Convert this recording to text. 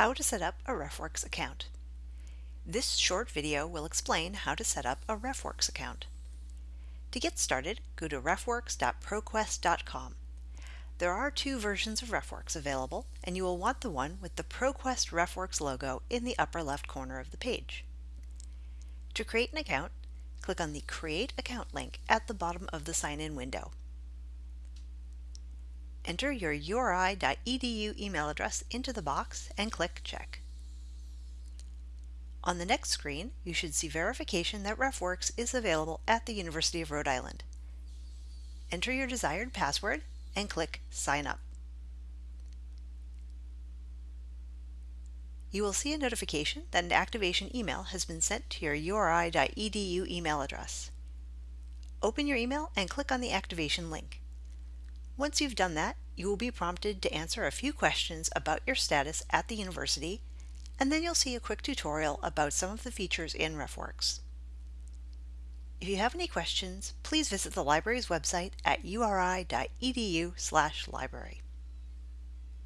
How to set up a RefWorks account. This short video will explain how to set up a RefWorks account. To get started, go to refworks.proquest.com. There are two versions of RefWorks available, and you will want the one with the ProQuest RefWorks logo in the upper left corner of the page. To create an account, click on the Create Account link at the bottom of the sign-in window. Enter your uri.edu email address into the box and click Check. On the next screen, you should see verification that RefWorks is available at the University of Rhode Island. Enter your desired password and click Sign Up. You will see a notification that an activation email has been sent to your uri.edu email address. Open your email and click on the activation link. Once you've done that, you will be prompted to answer a few questions about your status at the university, and then you'll see a quick tutorial about some of the features in RefWorks. If you have any questions, please visit the library's website at uri.edu/library.